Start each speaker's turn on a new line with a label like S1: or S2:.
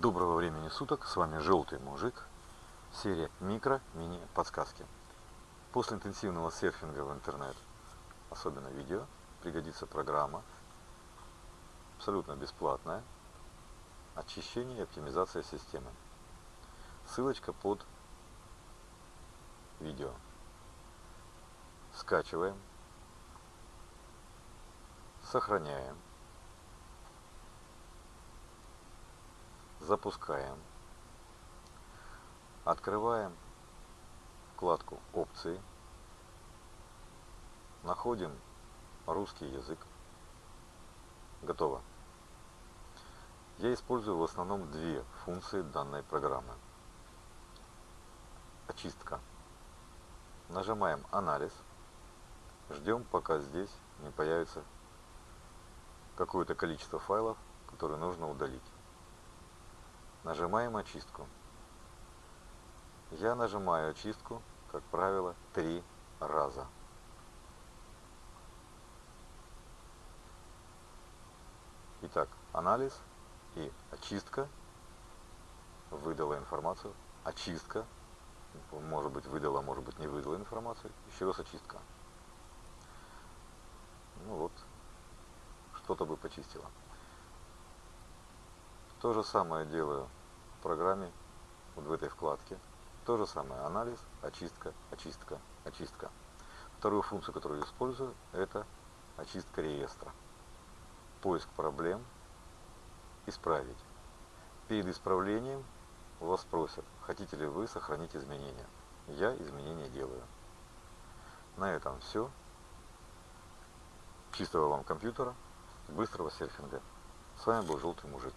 S1: Доброго времени суток, с вами Желтый Мужик, серия микро-мини-подсказки. После интенсивного серфинга в интернет, особенно видео, пригодится программа, абсолютно бесплатная, очищение и оптимизация системы. Ссылочка под видео. Скачиваем, сохраняем. Запускаем. Открываем вкладку опции. Находим русский язык. Готово. Я использую в основном две функции данной программы. Очистка. Нажимаем анализ. Ждем, пока здесь не появится какое-то количество файлов, которые нужно удалить. Нажимаем очистку. Я нажимаю очистку, как правило, три раза. Итак, анализ и очистка выдала информацию. Очистка, может быть выдала, может быть не выдала информацию. Еще раз очистка. Ну вот, что-то бы почистила. То же самое делаю в программе, вот в этой вкладке. То же самое, анализ, очистка, очистка, очистка. Вторую функцию, которую я использую, это очистка реестра. Поиск проблем, исправить. Перед исправлением вас спросят, хотите ли вы сохранить изменения. Я изменения делаю. На этом все. Чистого вам компьютера, быстрого серфинга. С вами был Желтый Мужик.